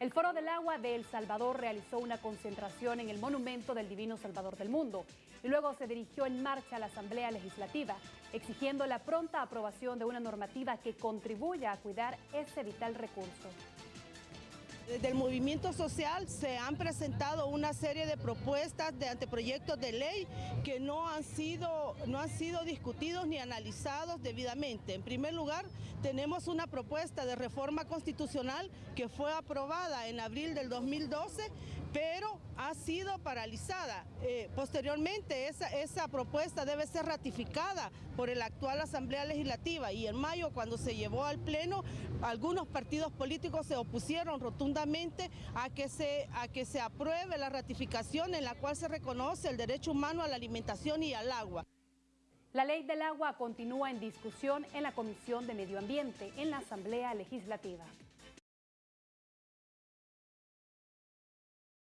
El Foro del Agua de El Salvador realizó una concentración en el Monumento del Divino Salvador del Mundo y luego se dirigió en marcha a la Asamblea Legislativa, exigiendo la pronta aprobación de una normativa que contribuya a cuidar ese vital recurso. Desde el movimiento social se han presentado una serie de propuestas de anteproyectos de ley que no han sido, no han sido discutidos ni analizados debidamente. En primer lugar, tenemos una propuesta de reforma constitucional que fue aprobada en abril del 2012, pero ha sido paralizada. Eh, posteriormente, esa, propuesta debe ser ratificada por la actual Asamblea Legislativa y en mayo, cuando se llevó al Pleno, algunos partidos políticos se opusieron rotundamente a que se, a que se apruebe la ratificación en la cual se reconoce el derecho humano a la alimentación y al agua. La ley del agua continúa en discusión en la Comisión de Medio Ambiente en la Asamblea Legislativa.